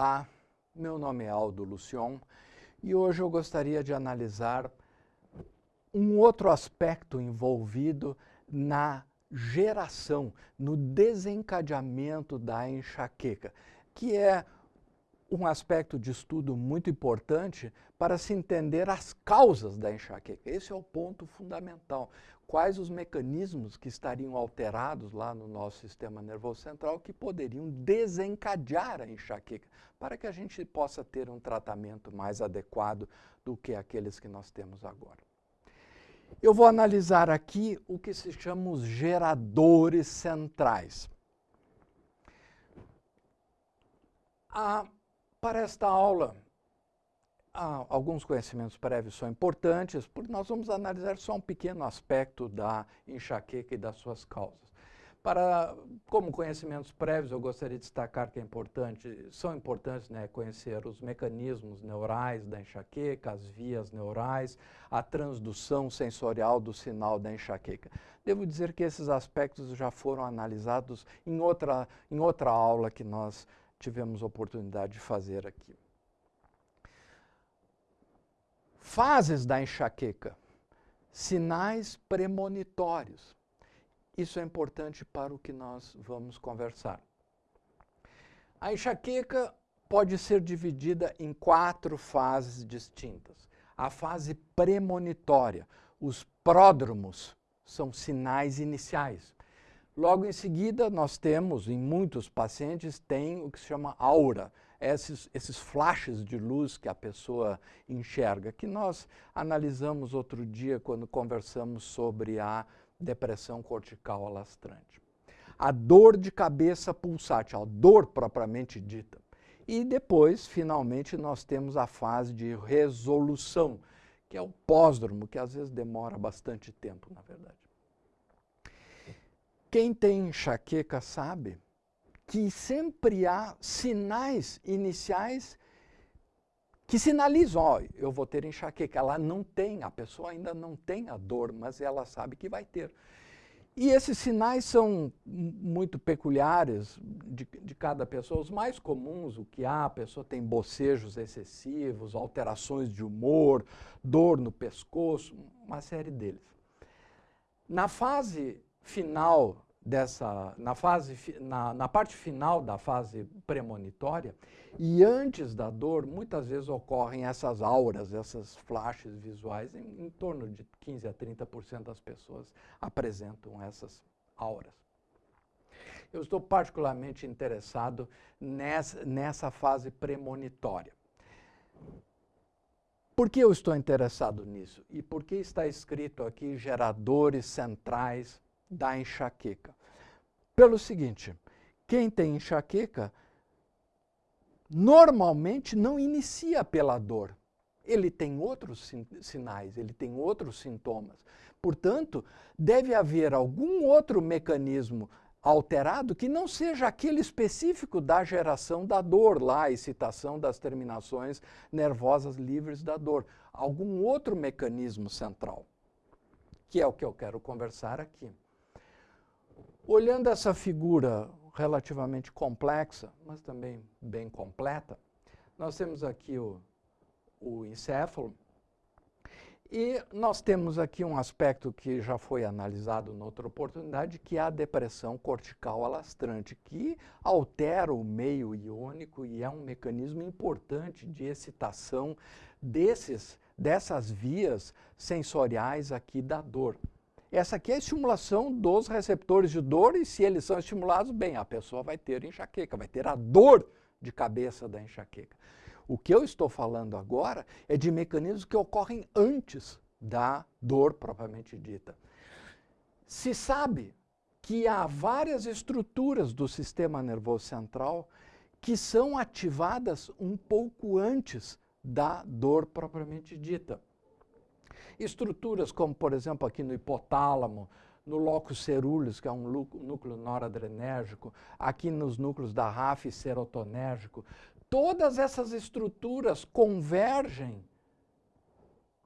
Olá, meu nome é Aldo Lucion e hoje eu gostaria de analisar um outro aspecto envolvido na geração, no desencadeamento da enxaqueca, que é um aspecto de estudo muito importante para se entender as causas da enxaqueca. Esse é o ponto fundamental. Quais os mecanismos que estariam alterados lá no nosso sistema nervoso central que poderiam desencadear a enxaqueca, para que a gente possa ter um tratamento mais adequado do que aqueles que nós temos agora. Eu vou analisar aqui o que se chama os geradores centrais. Ah, para esta aula, alguns conhecimentos prévios são importantes, porque nós vamos analisar só um pequeno aspecto da enxaqueca e das suas causas. Para, como conhecimentos prévios, eu gostaria de destacar que é importante, são importantes né, conhecer os mecanismos neurais da enxaqueca, as vias neurais, a transdução sensorial do sinal da enxaqueca. Devo dizer que esses aspectos já foram analisados em outra, em outra aula que nós tivemos oportunidade de fazer aqui. Fases da enxaqueca, sinais premonitórios. Isso é importante para o que nós vamos conversar. A enxaqueca pode ser dividida em quatro fases distintas. A fase premonitória, os pródromos, são sinais iniciais. Logo em seguida, nós temos, em muitos pacientes, tem o que se chama aura, esses, esses flashes de luz que a pessoa enxerga, que nós analisamos outro dia quando conversamos sobre a depressão cortical alastrante. A dor de cabeça pulsátil, a dor propriamente dita. E depois, finalmente, nós temos a fase de resolução, que é o pós-dromo, que às vezes demora bastante tempo, na verdade. Quem tem enxaqueca sabe que sempre há sinais iniciais que sinalizam, ó, eu vou ter enxaqueca. Ela não tem, a pessoa ainda não tem a dor, mas ela sabe que vai ter. E esses sinais são muito peculiares de, de, cada pessoa. Os mais comuns, o que há, a pessoa tem bocejos excessivos, alterações de humor, dor no pescoço, uma série deles. Na fase final dessa, na, fase, na, na parte final da fase premonitória e antes da dor, muitas vezes ocorrem essas auras, essas flashes visuais, em, em torno de 15 a 30% das pessoas apresentam essas auras. Eu estou particularmente interessado nessa, nessa fase premonitória. Por que eu estou interessado nisso? E por que está escrito aqui geradores centrais da enxaqueca. Pelo seguinte, quem tem enxaqueca normalmente não inicia pela dor. Ele tem outros sin sinais, ele tem outros sintomas. Portanto, deve haver algum outro mecanismo alterado que não seja aquele específico da geração da dor, lá a excitação das terminações nervosas livres da dor. Algum outro mecanismo central, que é o que eu quero conversar aqui. Olhando essa figura relativamente complexa, mas também bem completa, nós temos aqui o, o encéfalo e nós temos aqui um aspecto que já foi analisado noutra oportunidade, que é a depressão cortical alastrante, que altera o meio iônico e é um mecanismo importante de excitação desses, dessas vias sensoriais aqui da dor. Essa aqui é a estimulação dos receptores de dor e se eles são estimulados, bem, a pessoa vai ter enxaqueca, vai ter a dor de cabeça da enxaqueca. O que eu estou falando agora é de mecanismos que ocorrem antes da dor propriamente dita. Se sabe que há várias estruturas do sistema nervoso central que são ativadas um pouco antes da dor propriamente dita. Estruturas como, por exemplo, aqui no hipotálamo, no locus ceruleus, que é um núcleo noradrenérgico, aqui nos núcleos da RAF serotonérgico, todas essas estruturas convergem,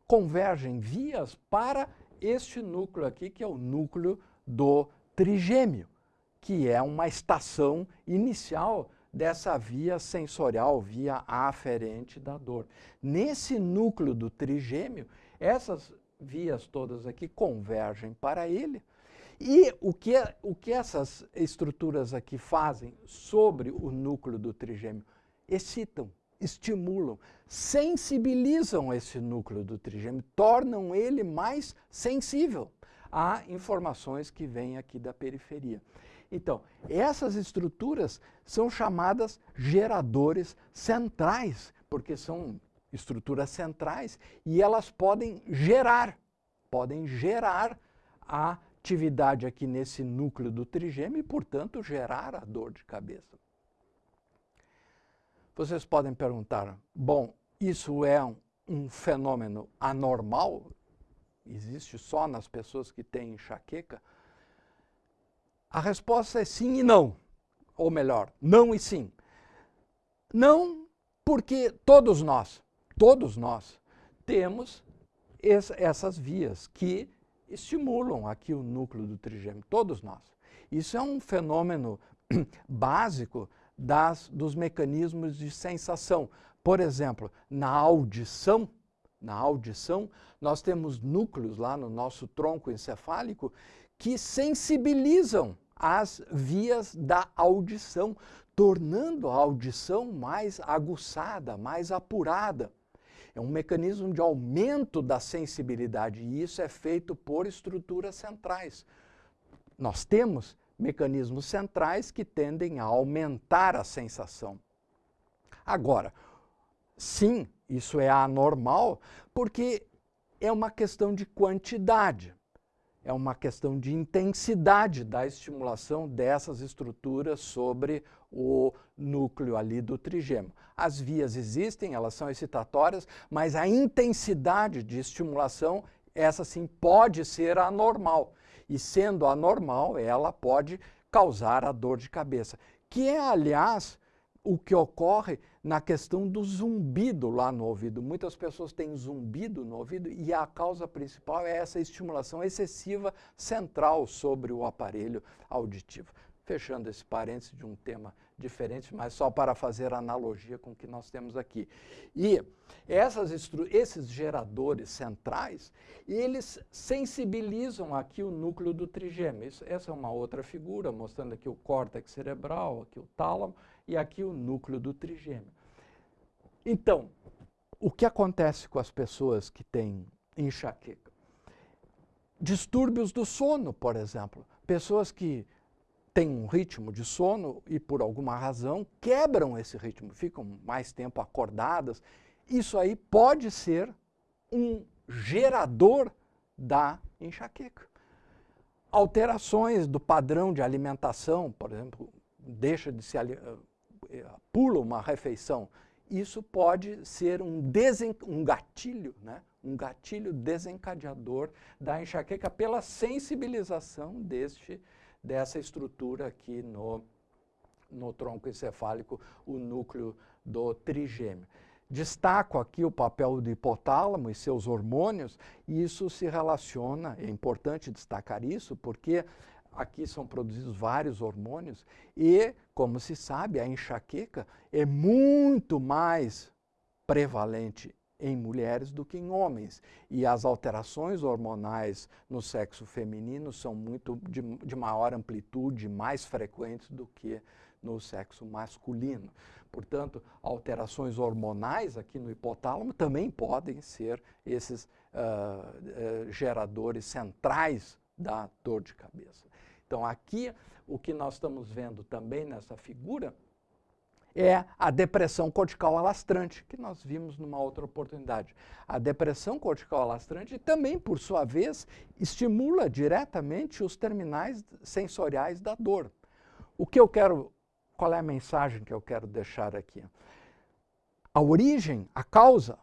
convergem vias para este núcleo aqui, que é o núcleo do trigêmeo, que é uma estação inicial dessa via sensorial, via aferente da dor. Nesse núcleo do trigêmeo, essas vias todas aqui convergem para ele. E o que, o que essas estruturas aqui fazem sobre o núcleo do trigêmeo? Excitam, estimulam, sensibilizam esse núcleo do trigêmeo, tornam ele mais sensível a informações que vêm aqui da periferia. Então, essas estruturas são chamadas geradores centrais, porque são estruturas centrais e elas podem gerar, podem gerar a atividade aqui nesse núcleo do trigêmeo e, portanto, gerar a dor de cabeça. Vocês podem perguntar, bom, isso é um, um fenômeno anormal? Existe só nas pessoas que têm enxaqueca? A resposta é sim e não. Ou melhor, não e sim. Não porque todos nós, todos nós, temos essas vias que estimulam aqui o núcleo do trigêmeo, todos nós. Isso é um fenômeno básico das, dos mecanismos de sensação. Por exemplo, na audição, na audição, nós temos núcleos lá no nosso tronco encefálico que sensibilizam as vias da audição, tornando a audição mais aguçada, mais apurada. É um mecanismo de aumento da sensibilidade e isso é feito por estruturas centrais. Nós temos mecanismos centrais que tendem a aumentar a sensação. Agora, sim, isso é anormal porque é uma questão de quantidade, é uma questão de intensidade da estimulação dessas estruturas sobre o núcleo ali do trigêmeo. As vias existem, elas são excitatórias, mas a intensidade de estimulação, essa sim pode ser anormal e sendo anormal, ela pode causar a dor de cabeça, que é, aliás, o que ocorre na questão do zumbido lá no ouvido. Muitas pessoas têm zumbido no ouvido e a causa principal é essa estimulação excessiva central sobre o aparelho auditivo. Fechando esse parênteses de um tema diferentes, mas só para fazer analogia com o que nós temos aqui. E esses geradores centrais, eles sensibilizam aqui o núcleo do trigêmeo. Isso, essa é uma outra figura, mostrando aqui o córtex cerebral, aqui o tálamo, e aqui o núcleo do trigêmeo. Então, o que acontece com as pessoas que têm enxaqueca? Distúrbios do sono, por exemplo. Pessoas que têm um ritmo de sono e, por alguma razão, quebram esse ritmo, ficam mais tempo acordadas. Isso aí pode ser um gerador da enxaqueca. Alterações do padrão de alimentação, por exemplo, deixa de se eh, pula uma refeição, isso pode ser um, desen, um gatilho, né? um gatilho desencadeador da enxaqueca pela sensibilização deste dessa estrutura aqui no, no tronco encefálico, o núcleo do trigêmeo. Destaco aqui o papel do hipotálamo e seus hormônios, e isso se relaciona, é importante destacar isso, porque aqui são produzidos vários hormônios e, como se sabe, a enxaqueca é muito mais prevalente em mulheres do que em homens. E as alterações hormonais no sexo feminino são muito de, de maior amplitude, mais frequentes do que no sexo masculino. Portanto, alterações hormonais aqui no hipotálamo também podem ser esses uh, uh, geradores centrais da dor de cabeça. Então, aqui, o que nós estamos vendo também nessa figura é a depressão cortical alastrante, que nós vimos numa outra oportunidade. A depressão cortical alastrante também, por sua vez, estimula diretamente os terminais sensoriais da dor. O que eu quero, qual é a mensagem que eu quero deixar aqui? A origem, a causa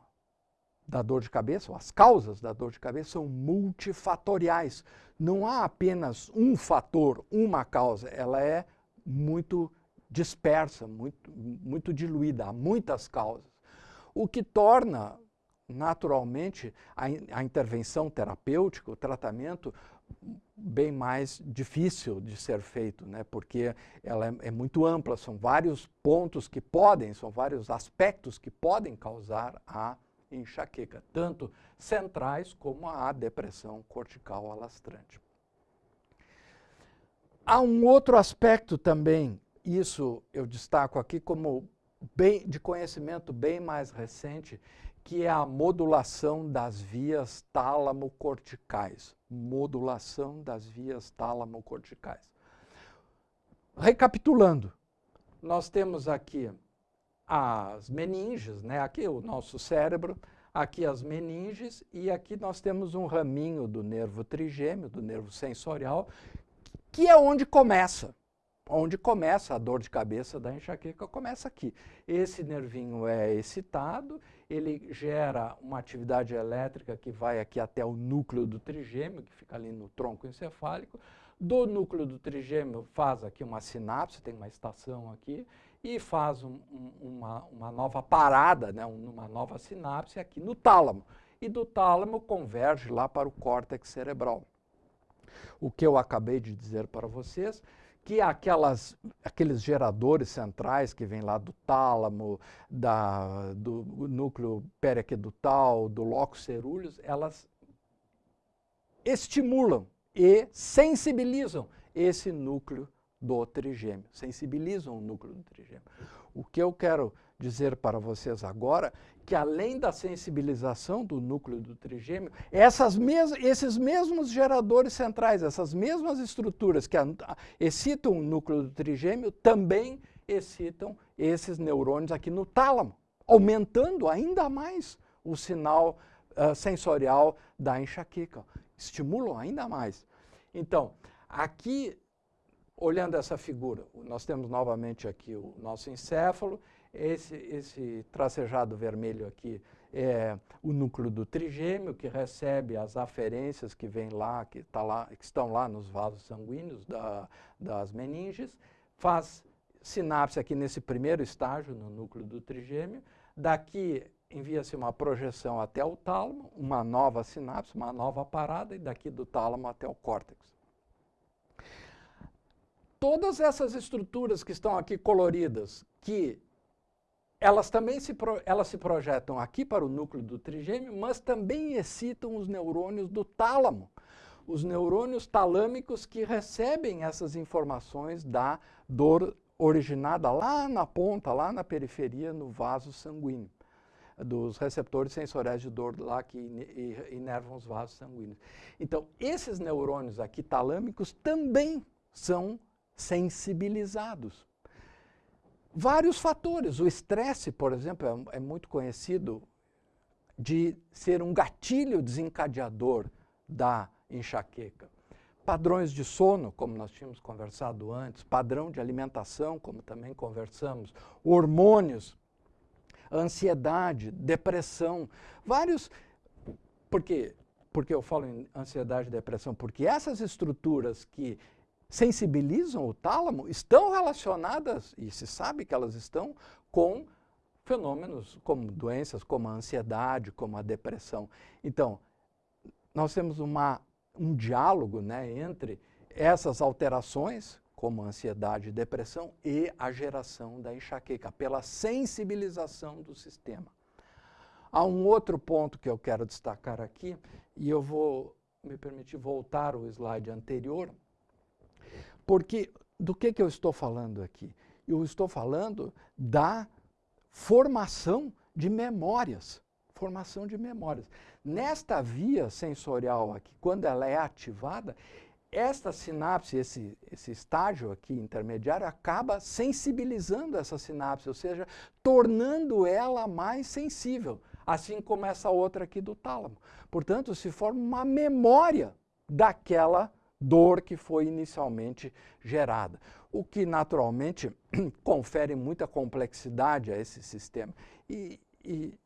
da dor de cabeça, ou as causas da dor de cabeça são multifatoriais. Não há apenas um fator, uma causa, ela é muito dispersa, muito, muito diluída, há muitas causas. O que torna naturalmente, a, a intervenção terapêutica, o tratamento, bem mais difícil de ser feito, né? porque ela é, é, muito ampla, são vários pontos que podem, são vários aspectos que podem causar a enxaqueca, tanto centrais como a depressão cortical alastrante. Há um outro aspecto também, isso eu destaco aqui como bem, de conhecimento bem mais recente, que é a modulação das vias tálamo-corticais. Modulação das vias tálamo-corticais. Recapitulando, nós temos aqui as meninges, né? aqui o nosso cérebro, aqui as meninges e aqui nós temos um raminho do nervo trigêmeo, do nervo sensorial, que é onde começa onde começa a dor de cabeça da enxaqueca, começa aqui. Esse nervinho é excitado, ele gera uma atividade elétrica que vai aqui até o núcleo do trigêmeo, que fica ali no tronco encefálico. Do núcleo do trigêmeo faz aqui uma sinapse, tem uma estação aqui, e faz um, um, uma, uma, nova parada, né, uma nova sinapse aqui no tálamo. E do tálamo converge lá para o córtex cerebral. O que eu acabei de dizer para vocês que aquelas, aqueles geradores centrais que vêm lá do tálamo, da, do núcleo periaquedutal, do locus cerúleus, elas estimulam e sensibilizam esse núcleo do trigêmeo, sensibilizam o núcleo do trigêmeo. O que eu quero dizer para vocês agora que além da sensibilização do núcleo do trigêmeo, essas mes esses mesmos geradores centrais, essas mesmas estruturas que excitam o núcleo do trigêmeo, também excitam esses neurônios aqui no tálamo, aumentando ainda mais o sinal uh, sensorial da enxaqueca. Estimulam ainda mais. Então, aqui, olhando essa figura, nós temos novamente aqui o nosso encéfalo, esse, esse tracejado vermelho aqui é o núcleo do trigêmeo, que recebe as aferências que vêm lá, que, tá lá, que estão lá nos vasos sanguíneos da, das meninges, faz sinapse aqui nesse primeiro estágio, no núcleo do trigêmeo. Daqui envia-se uma projeção até o tálamo, uma nova sinapse, uma nova parada, e daqui do tálamo até o córtex. Todas essas estruturas que estão aqui coloridas, que elas também se, pro, elas se projetam aqui para o núcleo do trigêmeo, mas também excitam os neurônios do tálamo, os neurônios talâmicos que recebem essas informações da dor originada lá na ponta, lá na periferia, no vaso sanguíneo, dos receptores sensoriais de dor lá que inervam os vasos sanguíneos. Então, esses neurônios aqui talâmicos também são sensibilizados vários fatores. O estresse, por exemplo, é, é, muito conhecido de ser um gatilho desencadeador da enxaqueca. Padrões de sono, como nós tínhamos conversado antes, padrão de alimentação, como também conversamos, hormônios, ansiedade, depressão, vários. Por quê? Porque eu falo em ansiedade e depressão? Porque essas estruturas que sensibilizam o tálamo estão relacionadas, e se sabe que elas estão, com fenômenos como doenças como a ansiedade, como a depressão. Então, nós temos uma, um diálogo né, entre essas alterações, como ansiedade e depressão, e a geração da enxaqueca, pela sensibilização do sistema. Há um outro ponto que eu quero destacar aqui, e eu vou me permitir voltar ao slide anterior, porque do que, que eu estou falando aqui? Eu estou falando da formação de memórias. Formação de memórias. Nesta via sensorial aqui, quando ela é ativada, esta sinapse, esse, esse estágio aqui intermediário, acaba sensibilizando essa sinapse, ou seja, tornando ela mais sensível, assim como essa outra aqui do tálamo. Portanto, se forma uma memória daquela dor que foi inicialmente gerada, o que naturalmente confere muita complexidade a esse sistema. E, e,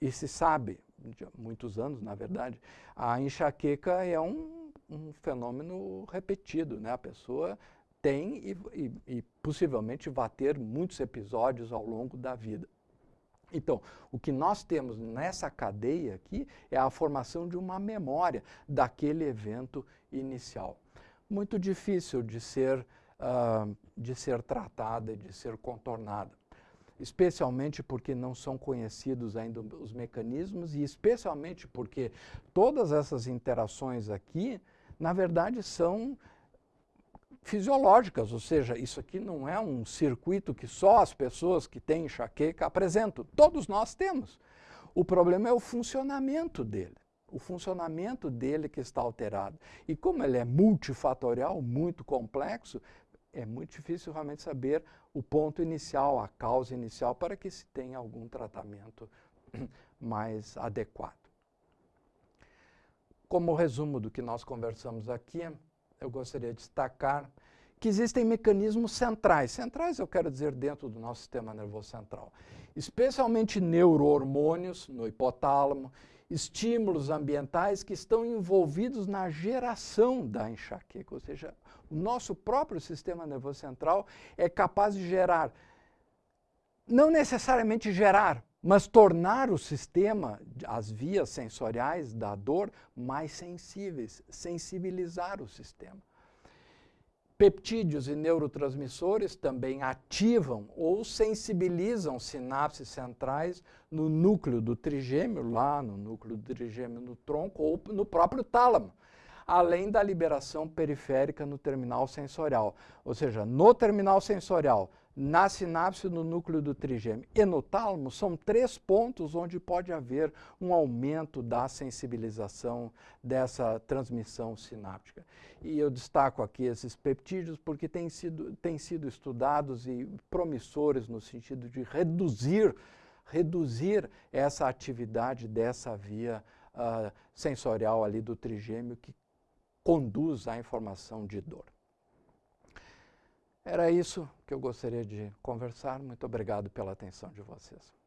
e se sabe, de muitos anos na verdade, a enxaqueca é um, um fenômeno repetido, né? a pessoa tem e, e, e possivelmente vai ter muitos episódios ao longo da vida. Então, o que nós temos nessa cadeia aqui é a formação de uma memória daquele evento inicial. Muito difícil de ser, uh, de ser tratada, de ser contornada especialmente porque não são conhecidos ainda os mecanismos e especialmente porque todas essas interações aqui, na verdade, são fisiológicas, ou seja, isso aqui não é um circuito que só as pessoas que têm enxaqueca apresentam, todos nós temos. O problema é o funcionamento dele, o funcionamento dele que está alterado. E como ele é multifatorial, muito complexo, é muito difícil realmente saber o ponto inicial, a causa inicial, para que se tenha algum tratamento mais adequado. Como resumo do que nós conversamos aqui, eu gostaria de destacar que existem mecanismos centrais. Centrais eu quero dizer dentro do nosso sistema nervoso central. Especialmente neurohormônios no hipotálamo, estímulos ambientais que estão envolvidos na geração da enxaqueca, ou seja, o nosso próprio sistema nervoso central é capaz de gerar, não necessariamente gerar, mas tornar o sistema, as vias sensoriais da dor mais sensíveis, sensibilizar o sistema. Peptídeos e neurotransmissores também ativam ou sensibilizam sinapses centrais no núcleo do trigêmeo, lá no núcleo do trigêmeo no tronco ou no próprio tálamo, além da liberação periférica no terminal sensorial. Ou seja, no terminal sensorial, na sinapse no núcleo do trigêmeo e no tálamo, são três pontos onde pode haver um aumento da sensibilização dessa transmissão sináptica. E eu destaco aqui esses peptídeos porque têm sido, têm sido estudados e promissores no sentido de reduzir, reduzir essa atividade dessa via uh, sensorial ali do trigêmeo que conduz à informação de dor. Era isso que eu gostaria de conversar. Muito obrigado pela atenção de vocês.